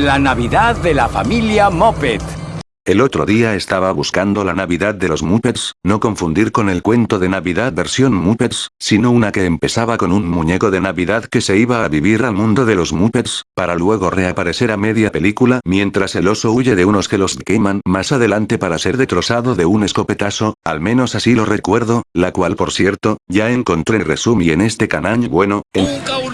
La Navidad de la familia Moped. El otro día estaba buscando la Navidad de los Muppets, no confundir con el cuento de Navidad versión Muppets, sino una que empezaba con un muñeco de Navidad que se iba a vivir al mundo de los Muppets, para luego reaparecer a media película mientras el oso huye de unos que los queman más adelante para ser destrozado de un escopetazo, al menos así lo recuerdo, la cual por cierto, ya encontré resumi en este canal bueno, en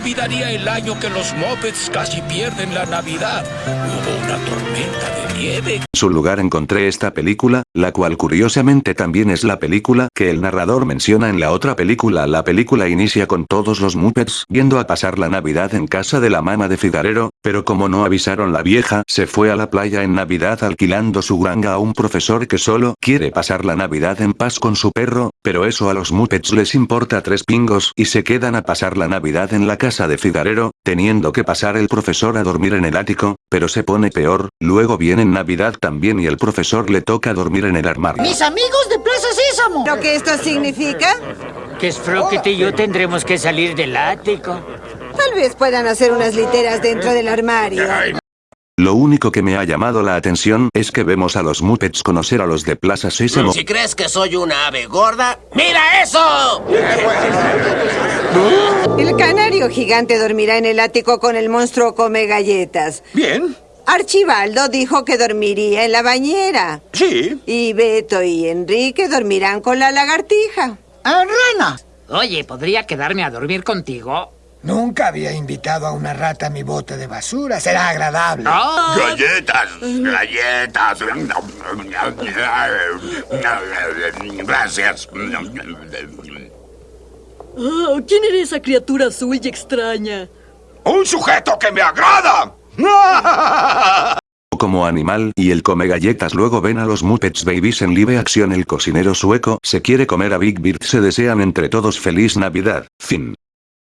el año que los Muppets casi pierden la Navidad. Hubo una tormenta de nieve. su lugar encontré esta película, la cual curiosamente también es la película que el narrador menciona en la otra película. La película inicia con todos los Muppets yendo a pasar la Navidad en casa de la mamá de Figarero, pero como no avisaron la vieja, se fue a la playa en Navidad alquilando su granja a un profesor que solo quiere pasar la Navidad en paz con su perro, pero eso a los Muppets les importa tres pingos y se quedan a pasar la Navidad en la casa de Figarero, teniendo que pasar el profesor a dormir en el ático, pero se pone peor, luego viene Navidad también y el profesor le toca dormir en el armario. Mis amigos de Plaza Sésamo. ¿Lo que esto significa? Que Sprocket y yo tendremos que salir del ático. Tal vez puedan hacer unas literas dentro del armario. Lo único que me ha llamado la atención es que vemos a los Muppets conocer a los de Plaza Sésamo. Si crees que soy una ave gorda, ¡mira eso! El canario gigante dormirá en el ático con el monstruo come galletas. Bien, Archibaldo dijo que dormiría en la bañera. sí. Y Beto y Enrique dormirán con la lagartija. Ah, rana. Oye, ¿podría quedarme a dormir contigo? Nunca había invitado a una rata a mi bote de basura. Será agradable. Galletas, galletas. Gracias. Oh, ¿Quién era esa criatura azul y extraña? Un sujeto que me agrada. como animal y el come galletas luego ven a los Muppets Babies en live acción el cocinero sueco se quiere comer a Big Bird se desean entre todos feliz navidad, fin.